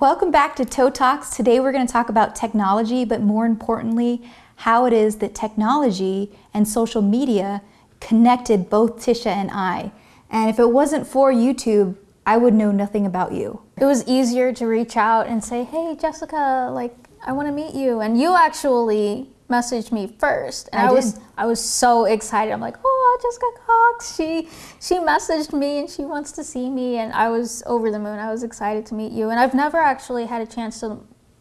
Welcome back to Toe Talks. Today we're going to talk about technology, but more importantly, how it is that technology and social media connected both Tisha and I. And if it wasn't for YouTube, I would know nothing about you. It was easier to reach out and say, hey, Jessica, like, I want to meet you. And you actually messaged me first. And I, I was I was so excited. I'm like, oh, Jessica Cox. She she messaged me and she wants to see me. And I was over the moon. I was excited to meet you. And I've never actually had a chance to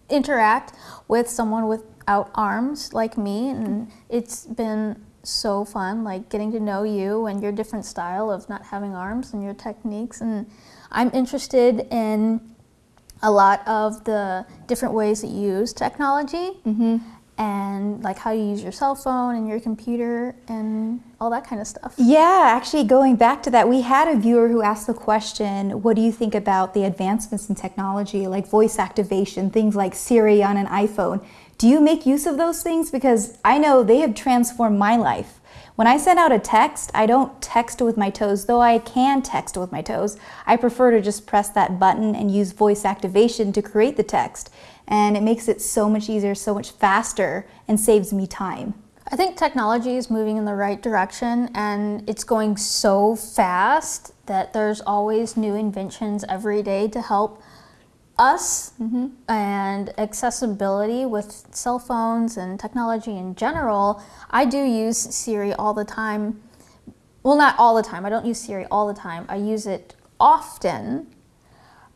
interact with someone without arms like me. And it's been so fun, like getting to know you and your different style of not having arms and your techniques. And I'm interested in a lot of the different ways that you use technology. Mm -hmm and like how you use your cell phone and your computer and all that kind of stuff. Yeah, actually going back to that, we had a viewer who asked the question, what do you think about the advancements in technology like voice activation, things like Siri on an iPhone? Do you make use of those things? Because I know they have transformed my life. When I send out a text, I don't text with my toes, though I can text with my toes. I prefer to just press that button and use voice activation to create the text. And it makes it so much easier, so much faster, and saves me time. I think technology is moving in the right direction and it's going so fast that there's always new inventions every day to help us mm -hmm. and accessibility with cell phones and technology in general, I do use Siri all the time. Well, not all the time. I don't use Siri all the time. I use it often.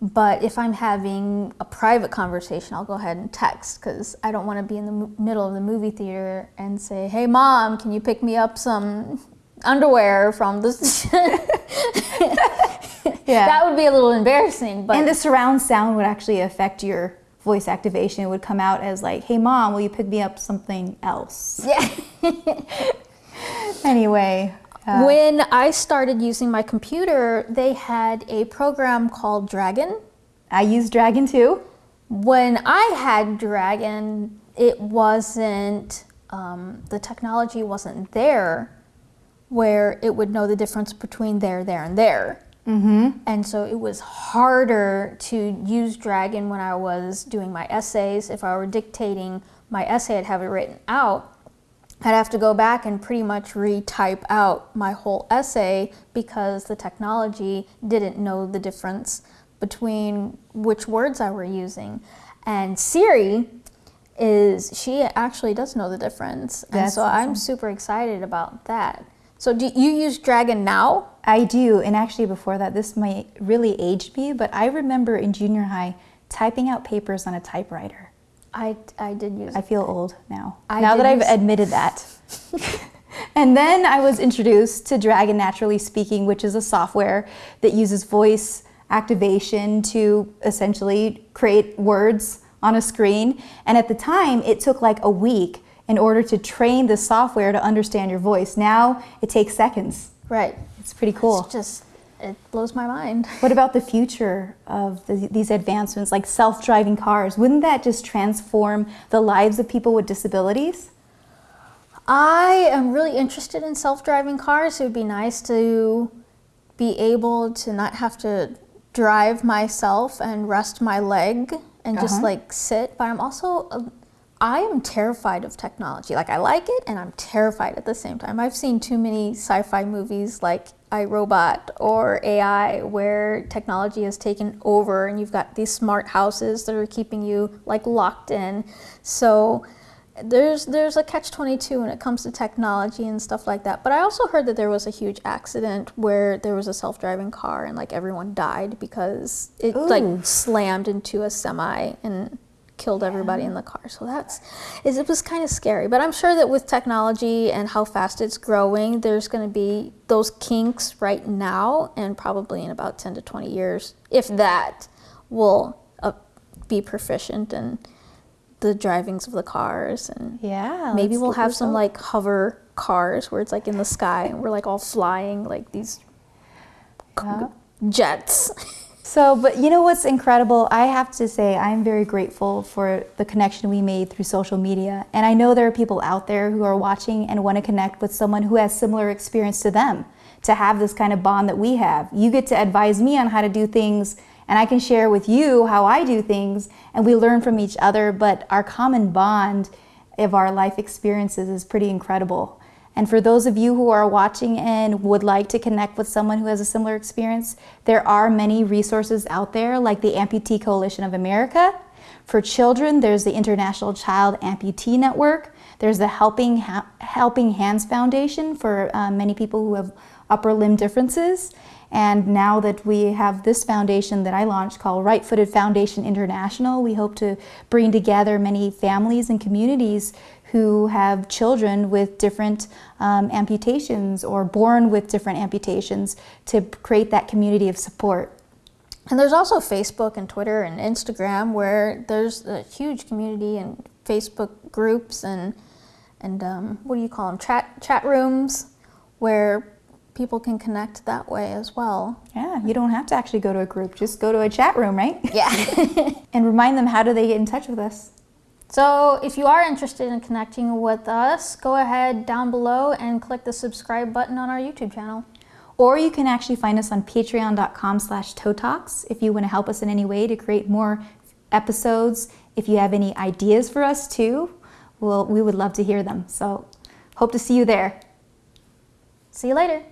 But if I'm having a private conversation, I'll go ahead and text because I don't want to be in the middle of the movie theater and say, hey, mom, can you pick me up some underwear from this? yeah. That would be a little embarrassing. But and the surround sound would actually affect your voice activation. It would come out as like, hey mom, will you pick me up something else? Yeah. anyway. Uh, when I started using my computer, they had a program called Dragon. I use Dragon too. When I had Dragon, it wasn't, um, the technology wasn't there where it would know the difference between there, there, and there. Mm -hmm. And so it was harder to use Dragon when I was doing my essays. If I were dictating my essay, I'd have it written out. I'd have to go back and pretty much retype out my whole essay because the technology didn't know the difference between which words I were using. And Siri is, she actually does know the difference. That's and so awesome. I'm super excited about that. So do you use Dragon now? I do, and actually before that, this might really age me, but I remember in junior high typing out papers on a typewriter. I, I did use I feel old now, I now that I've admitted that. and then I was introduced to Dragon Naturally Speaking, which is a software that uses voice activation to essentially create words on a screen. And at the time, it took like a week in order to train the software to understand your voice. Now it takes seconds. Right. It's pretty cool. It's just, it blows my mind. What about the future of the, these advancements like self-driving cars? Wouldn't that just transform the lives of people with disabilities? I am really interested in self-driving cars. It would be nice to be able to not have to drive myself and rest my leg and uh -huh. just uh-huh. like sit, but I'm also I am terrified of technology. Like I like it and I'm terrified at the same time. I've seen too many sci-fi movies like I, Robot or AI where technology has taken over and you've got these smart houses that are keeping you like locked in. So there's there's a catch-22 when it comes to technology and stuff like that. But I also heard that there was a huge accident where there was a self-driving car and like everyone died because it Ooh. like slammed into a semi and killed everybody in the car. So that's, it was kind of scary. But I'm sure that with technology and how fast it's growing, there's going to be those kinks right now and probably in about 10 to 20 years, if that, will uh, be proficient in the drivings of the cars. And yeah, maybe we'll have some like hover cars where it's like in the sky and we're like all flying like these yeah. jets. So, but you know what's incredible? I have to say I'm very grateful for the connection we made through social media. And I know there are people out there who are watching and want to connect with someone who has similar experience to them, to have this kind of bond that we have. You get to advise me on how to do things and I can share with you how I do things and we learn from each other, but our common bond of our life experiences is pretty incredible. And for those of you who are watching and would like to connect with someone who has a similar experience, there are many resources out there like the Amputee Coalition of America. For children, there's the International Child Amputee Network. There's the Helping, ha Helping Hands Foundation for uh, many people who have upper limb differences. And now that we have this foundation that I launched called Right Footed Foundation International, we hope to bring together many families and communities who have children with different um, amputations or born with different amputations to create that community of support. And there's also Facebook and Twitter and Instagram where there's a huge community and Facebook groups and and um, what do you call them chat chat rooms where people can connect that way as well. Yeah, you don't have to actually go to a group, just go to a chat room, right? Yeah. and remind them how do they get in touch with us? So if you are interested in connecting with us, go ahead down below and click the subscribe button on our YouTube channel. Or you can actually find us on patreon.com slash talks if you want to help us in any way to create more episodes. If you have any ideas for us too, well, we would love to hear them. So hope to see you there. See you later.